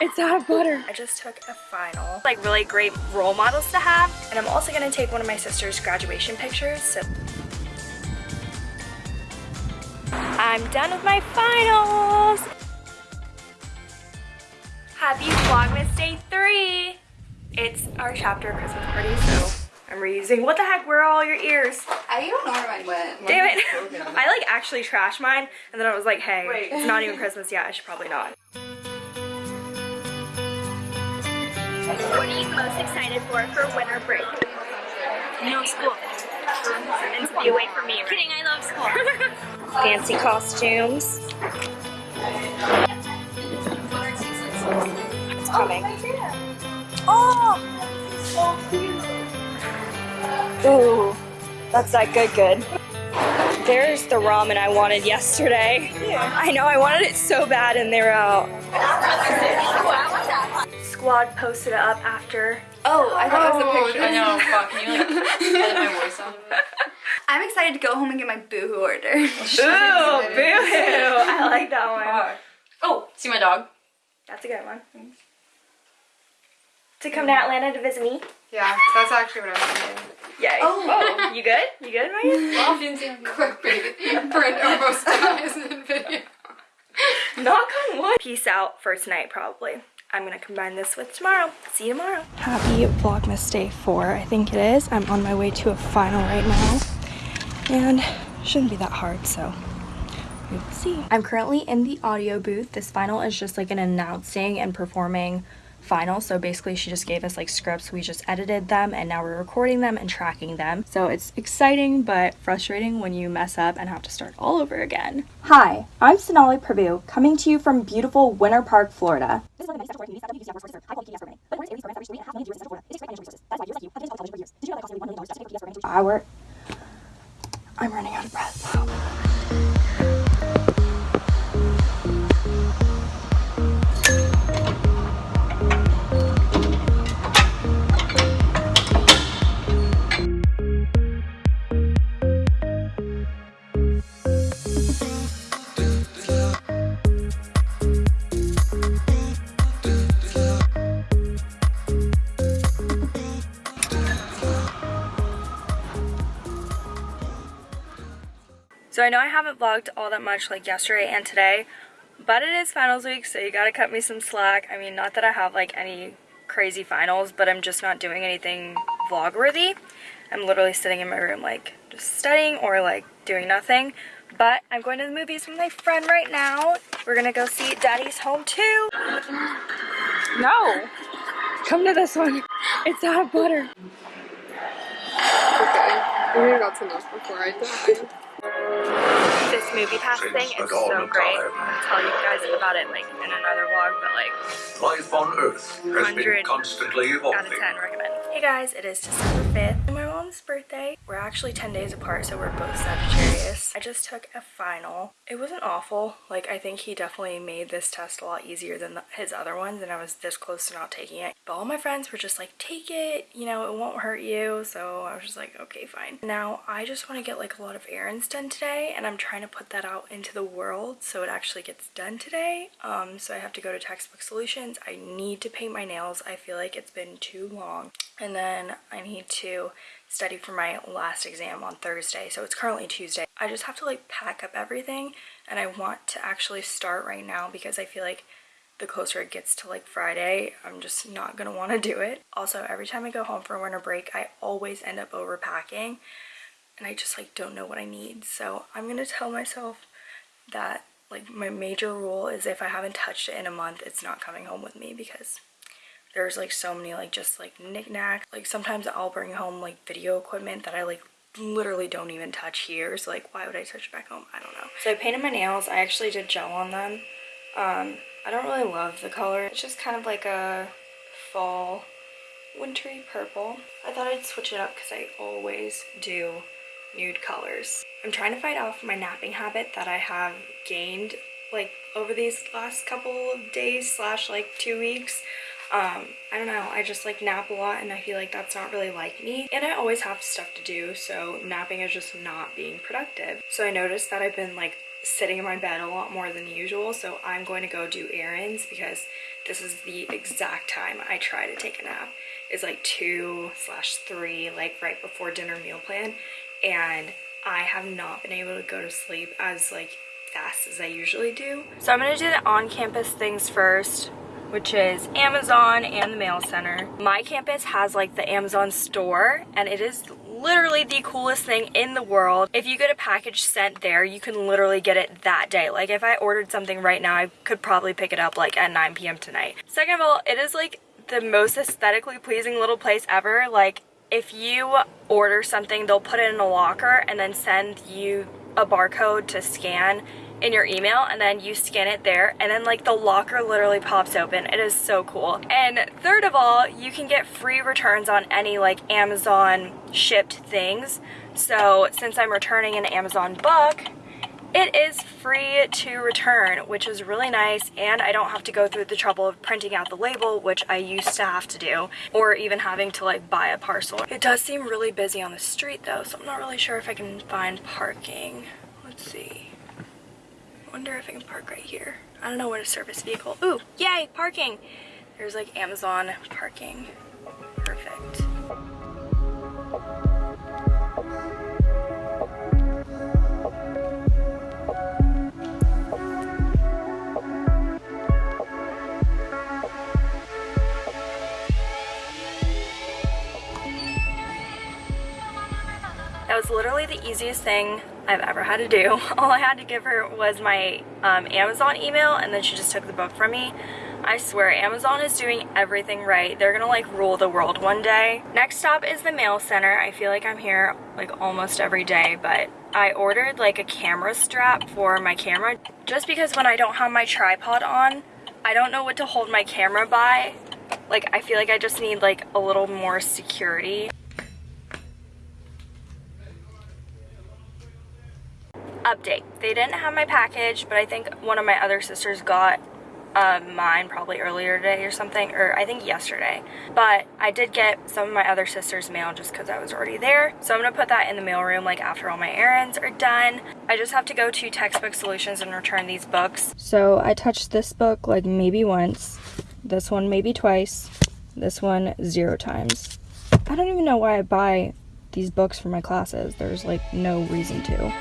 It's out of butter. I just took a final. Like really great role models to have. And I'm also gonna take one of my sister's graduation pictures. So I'm done with my finals. Happy Vlogmas Day 3. It's our chapter Christmas party, so I'm reusing. What the heck? Where are all your ears? I don't know where mine went. Damn it. I like actually trashed mine and then I was like, hey, Wait. it's not even Christmas yet. I should probably not. What are you most excited for for winter break? No school. And to be away from me. Kidding, I love school. Fancy costumes. It's coming. Oh! Ooh, that's that good good. There's the ramen I wanted yesterday. I know, I wanted it so bad and they're out. Squad posted it up after. Oh, I thought it was a oh, picture. I know, fuck, can you like edit my voice out of it? I'm excited to go home and get my boohoo order. Ooh, boo-hoo. I like that one. Oh, see my dog? That's a good one. To come to Atlanta to visit me. Yeah, that's actually what I was thinking. Yay. Oh. oh, you good? You good, Maya? Well, didn't see my Quick baby. Brent almost dies in video. Knock on wood. Peace out first night probably. I'm gonna combine this with tomorrow. See you tomorrow. Happy Vlogmas Day 4, I think it is. I'm on my way to a final right now. And shouldn't be that hard, so we will see. I'm currently in the audio booth. This final is just like an announcing and performing final. So basically she just gave us like scripts. We just edited them and now we're recording them and tracking them. So it's exciting but frustrating when you mess up and have to start all over again. Hi, I'm Sonali Prabhu, coming to you from beautiful Winter Park, Florida. I work. I'm running out of breath. Haven't vlogged all that much like yesterday and today, but it is finals week, so you gotta cut me some slack. I mean, not that I have like any crazy finals, but I'm just not doing anything vlog worthy. I'm literally sitting in my room like just studying or like doing nothing. But I'm going to the movies with my friend right now. We're gonna go see Daddy's Home 2. No! Come to this one. It's out of butter. Okay. We got some enough before I die. This movie pass thing is so great. I'll tell you guys about it like in another vlog, but like Life on Earth has been constantly evolving. Out of 10 recommend. Hey guys, it is December 5th and my mom's birthday. We're actually 10 days apart, so we're both Sagittarius. I just took a final. It wasn't awful. Like, I think he definitely made this test a lot easier than the, his other ones, and I was this close to not taking it. But all my friends were just like, take it, you know, it won't hurt you. So I was just like, okay, fine. Now, I just want to get like a lot of errands done today, and I'm trying to put that out into the world so it actually gets done today. Um, so I have to go to Textbook Solutions. I need to paint my nails. I feel like it's been too long. And then I need to study for my last exam on Thursday. So it's currently Tuesday. I just have to like pack up everything and I want to actually start right now because I feel like the closer it gets to like Friday, I'm just not gonna want to do it. Also, every time I go home for a winter break, I always end up overpacking and I just like don't know what I need. So I'm gonna tell myself that like my major rule is if I haven't touched it in a month, it's not coming home with me because there's like so many like just like knickknacks. Like sometimes I'll bring home like video equipment that I like literally don't even touch here. So like why would I touch it back home? I don't know. So I painted my nails. I actually did gel on them. Um, I don't really love the color. It's just kind of like a fall wintry purple. I thought I'd switch it up because I always do nude colors. I'm trying to fight off my napping habit that I have gained like over these last couple of days slash like two weeks. Um, I don't know, I just like nap a lot and I feel like that's not really like me. And I always have stuff to do, so napping is just not being productive. So I noticed that I've been like sitting in my bed a lot more than usual, so I'm going to go do errands because this is the exact time I try to take a nap. It's like 2 slash 3, like right before dinner meal plan, and I have not been able to go to sleep as like fast as I usually do. So I'm gonna do the on-campus things first which is Amazon and the mail center. My campus has like the Amazon store and it is literally the coolest thing in the world. If you get a package sent there, you can literally get it that day. Like if I ordered something right now, I could probably pick it up like at 9 p.m. tonight. Second of all, it is like the most aesthetically pleasing little place ever. Like if you order something, they'll put it in a locker and then send you a barcode to scan in your email and then you scan it there and then like the locker literally pops open. It is so cool. And third of all, you can get free returns on any like Amazon shipped things. So since I'm returning an Amazon book, it is free to return, which is really nice, and I don't have to go through the trouble of printing out the label, which I used to have to do, or even having to like buy a parcel. It does seem really busy on the street though, so I'm not really sure if I can find parking. Let's see. Wonder if I can park right here. I don't know what a service vehicle. Ooh, yay, parking! There's like Amazon parking. Perfect. That was literally the easiest thing I've ever had to do. All I had to give her was my um, Amazon email and then she just took the book from me. I swear Amazon is doing everything right. They're gonna like rule the world one day. Next stop is the mail center. I feel like I'm here like almost every day, but I ordered like a camera strap for my camera just because when I don't have my tripod on, I don't know what to hold my camera by. Like I feel like I just need like a little more security. Update. They didn't have my package, but I think one of my other sisters got uh, mine probably earlier today or something, or I think yesterday. But I did get some of my other sister's mail just because I was already there. So I'm going to put that in the mailroom like after all my errands are done. I just have to go to Textbook Solutions and return these books. So I touched this book like maybe once, this one maybe twice, this one zero times. I don't even know why I buy these books for my classes. There's like no reason to.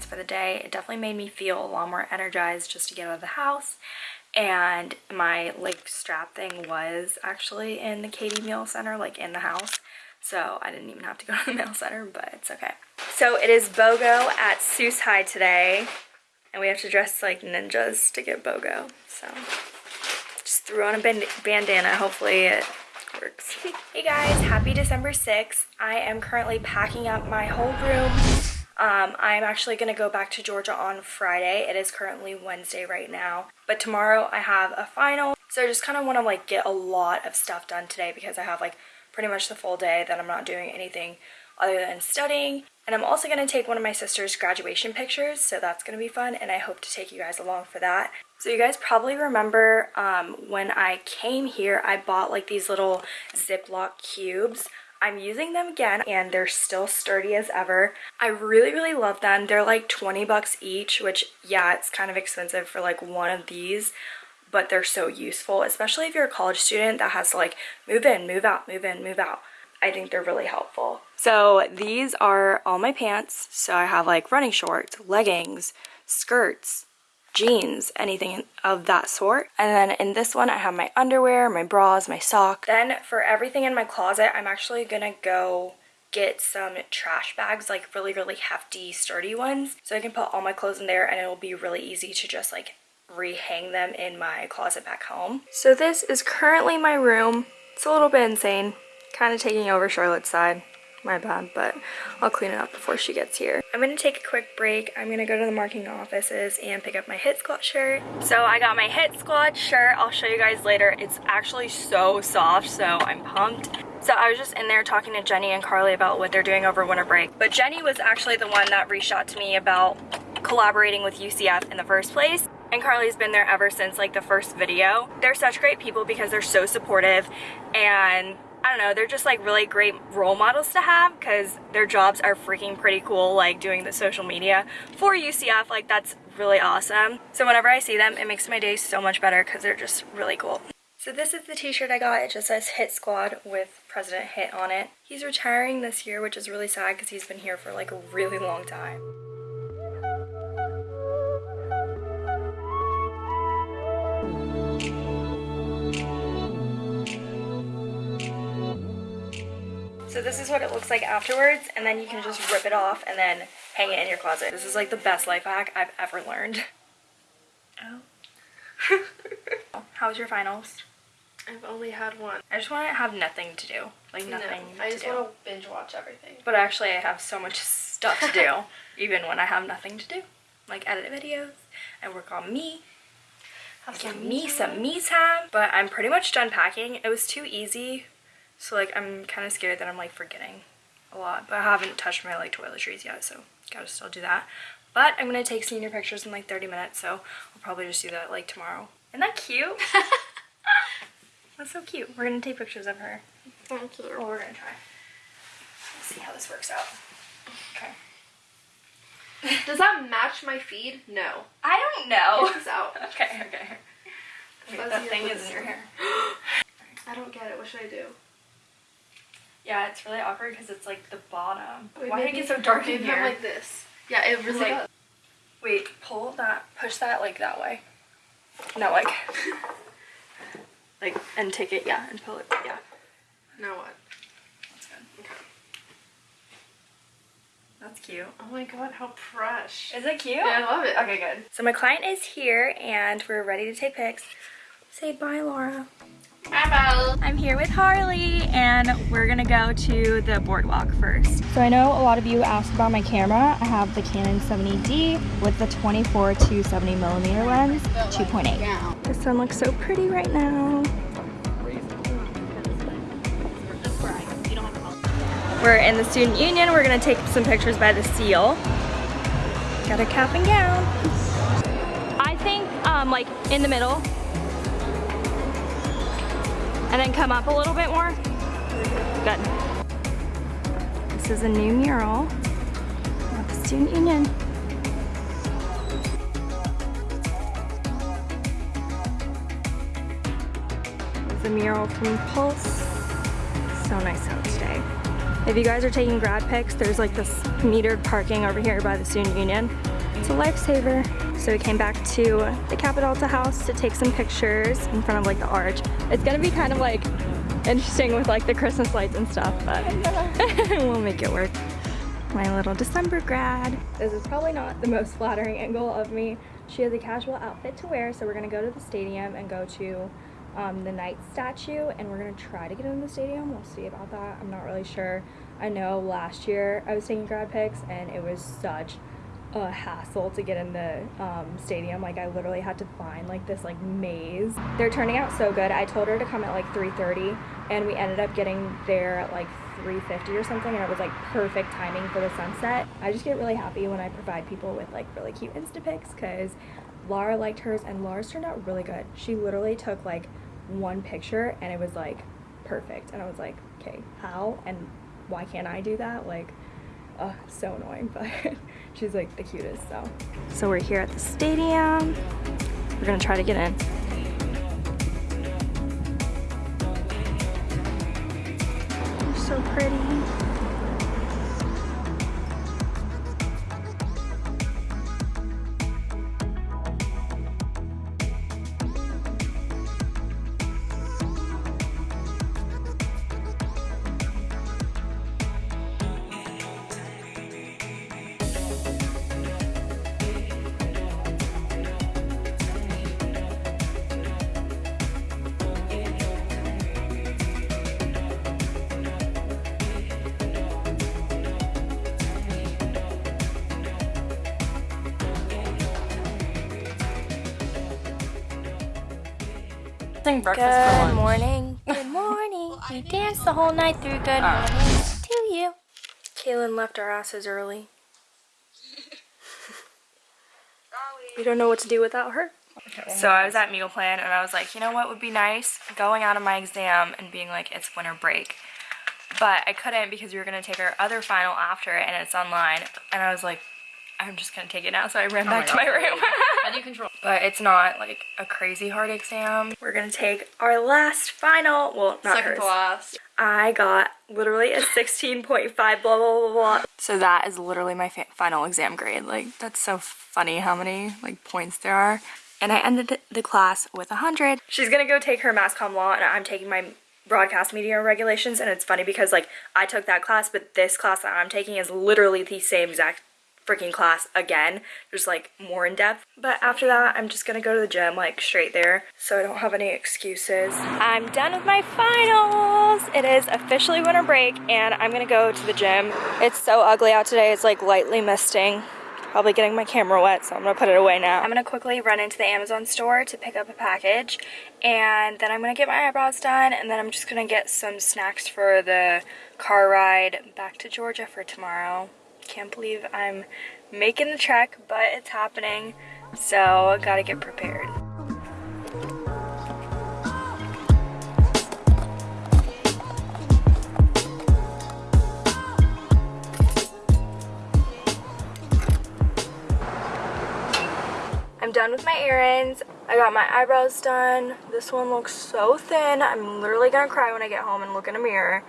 Errands for the day. It definitely made me feel a lot more energized just to get out of the house. And my like strap thing was actually in the Katie Meal Center, like in the house. So I didn't even have to go to the mail center, but it's okay. So it is BOGO at Sus Hi today. And we have to dress like ninjas to get BOGO. So just threw on a band bandana. Hopefully it works. hey guys, happy December 6th. I am currently packing up my whole room. Um, I'm actually going to go back to Georgia on Friday. It is currently Wednesday right now. But tomorrow I have a final. So I just kind of want to like get a lot of stuff done today because I have like pretty much the full day that I'm not doing anything other than studying. And I'm also going to take one of my sister's graduation pictures, so that's going to be fun, and I hope to take you guys along for that. So you guys probably remember um, when I came here, I bought like these little Ziploc cubes. I'm using them again and they're still sturdy as ever. I really, really love them. They're like 20 bucks each, which yeah, it's kind of expensive for like one of these, but they're so useful, especially if you're a college student that has to like move in, move out, move in, move out. I think they're really helpful. So these are all my pants. So I have like running shorts, leggings, skirts, jeans, anything of that sort. And then in this one I have my underwear, my bras, my socks. Then for everything in my closet, I'm actually gonna go get some trash bags, like really, really hefty, sturdy ones. So I can put all my clothes in there and it'll be really easy to just like rehang them in my closet back home. So this is currently my room. It's a little bit insane, kind of taking over Charlotte's side. My bad, but I'll clean it up before she gets here. I'm gonna take a quick break. I'm gonna go to the marketing offices and pick up my Hitt Squad shirt. So I got my Hitt Squad shirt. I'll show you guys later. It's actually so soft, so I'm pumped. So I was just in there talking to Jenny and Carly about what they're doing over winter break. But Jenny was actually the one that reached out to me about collaborating with UCF in the first place. and Carly's been there ever since like the first video. They're such great people because they're so supportive and I don't know, they're just like really great role models to have because their jobs are freaking pretty cool, like doing the social media for UCF, like that's really awesome. So whenever I see them, it makes my day so much better because they're just really cool. So this is the t-shirt I got. It just says Hitt Squad with President Hitt on it. He's retiring this year, which is really sad because he's been here for like a really long time. So this is what it looks like afterwards, and then you can just rip it off and then hang it in your closet. This is like the best life hack I've ever learned. Oh. How was your finals? I've only had one. I just want to have nothing to do. Like nothing no, I just do. want to binge watch everything. But actually I have so much stuff to do, even when I have nothing to do. Like edit videos, and work on me, Have some me some me time. But I'm pretty much done packing. It was too easy, so like I'm kind of scared that I'm like forgetting a lot. But I haven't touched my like toiletries yet, so gotta still do that. But I'm gonna take senior pictures in like 30 minutes, so I'll probably just do that like tomorrow. Isn't that cute? That's so cute. We're gonna take pictures of her. Thank you. Well, we're gonna try. Let's see how this works out. Okay. Does that match my feed? No. I don't know. Get this out. Okay, okay. Wait, that thing is in your hair. I don't get it. What should I do? Yeah, it's really awkward because it's like the bottom. Wait, Why did it get so dark in maybe I'm here? like this. Yeah, it really like- does. Wait, pull that, push that like that way. No, like, like, and take it, yeah, and pull it, yeah. Now what? That's good. Okay. That's cute. Oh my god, how fresh. Is it cute? Yeah, I love it. Okay, good. So my client is here and we're ready to take pics. Say bye, Laura. Bye, I'm here with Harley and we're gonna go to the boardwalk first. So I know a lot of you asked about my camera. I have the Canon 70D with the 24 to 70 millimeter lens, 2.8. The sun looks so pretty right now. We're in the student union. We're gonna take some pictures by the seal. Got a cap and gown. I think um, like in the middle and then come up a little bit more. Good. This is a new mural at the Student Union. It's a mural from Pulse. So nice out today. If you guys are taking grad pics, there's like this metered parking over here by the Student Union. It's a lifesaver. So we came back to the Kappa Delta House to take some pictures in front of like the arch. It's gonna be kind of like interesting with like the Christmas lights and stuff, but we'll make it work. My little December grad. This is probably not the most flattering angle of me. She has a casual outfit to wear, so we're gonna go to the stadium and go to um, the Knight statue, and we're gonna try to get in the stadium. We'll see about that. I'm not really sure. I know last year I was taking grad pics, and it was such a hassle to get in the um, stadium. Like I literally had to find like this like maze. They're turning out so good. I told her to come at like 3:30, and we ended up getting there at like 3:50 or something, and it was like perfect timing for the sunset. I just get really happy when I provide people with like really cute Insta pics because Laura liked hers, and Laura's turned out really good. She literally took like one picture, and it was like perfect, and I was like, okay, how and why can't I do that? Like. Oh, so annoying, but she's like the cutest, so. So we're here at the stadium. We're gonna try to get in. Sing breakfast for Good lunch. morning. Good morning. We danced the whole night through. Good morning to you. Kaylin left our asses early. we don't know what to do without her. So I was at meal plan and I was like, you know what would be nice? Going out of my exam and being like, it's winter break. But I couldn't because we were gonna take our other final after it and it's online. And I was like, I'm just gonna take it now. So I ran oh back to my room. How do you control? but it's not like a crazy hard exam. We're gonna take our last final. Well, not Second hers. to last. I got literally a 16.5 blah blah blah blah. So that is literally my fa- final exam grade. Like that's so funny how many like points there are. And I ended the class with 100. She's gonna go take her mass comm law and I'm taking my broadcast media regulations and it's funny because like I took that class but this class that I'm taking is literally the same exact freaking class again just like more in depth. But after that i'm just gonna go to the gym like straight there so i don't have any excuses. I'm done with my finals! It is officially winter break and i'm gonna go to the gym. It's so ugly out today it's like lightly misting. Probably getting my camera wet so i'm gonna put it away now. I'm gonna quickly run into the amazon store to pick up a package and then i'm gonna get my eyebrows done and then i'm just gonna get some snacks for the car ride back to georgia for tomorrow can't believe I'm making the trek, but it's happening. So, I gotta get prepared. I'm done with my errands. I got my eyebrows done. This one looks so thin. I'm literally gonna cry when I get home and look in a mirror.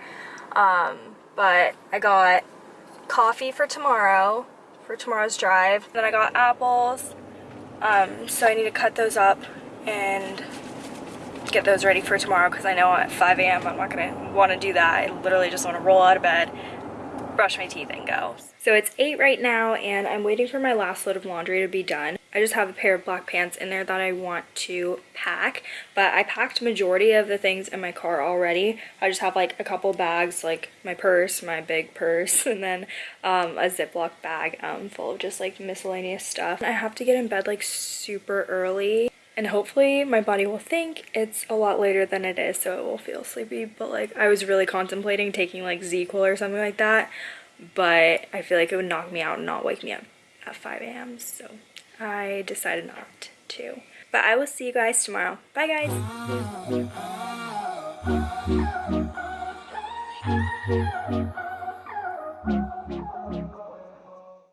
Um, but I got coffee for tomorrow, for tomorrow's drive. Then I got apples, um, so I need to cut those up and get those ready for tomorrow because I know at 5 a.m. I'm not gonna want to do that. I literally just want to roll out of bed, brush my teeth and go. So it's 8 right now and I'm waiting for my last load of laundry to be done. I just have a pair of black pants in there that I want to pack, but I packed majority of the things in my car already. I just have like a couple bags, like my purse, my big purse, and then um, a Ziploc bag um, full of just like miscellaneous stuff. I have to get in bed like super early and hopefully my body will think it's a lot later than it is so it will feel sleepy but like I was really contemplating taking like ZzzQuil or something like that but I feel like it would knock me out and not wake me up at 5 a.m. So I decided not to. But I will see you guys tomorrow. Bye guys! Oh.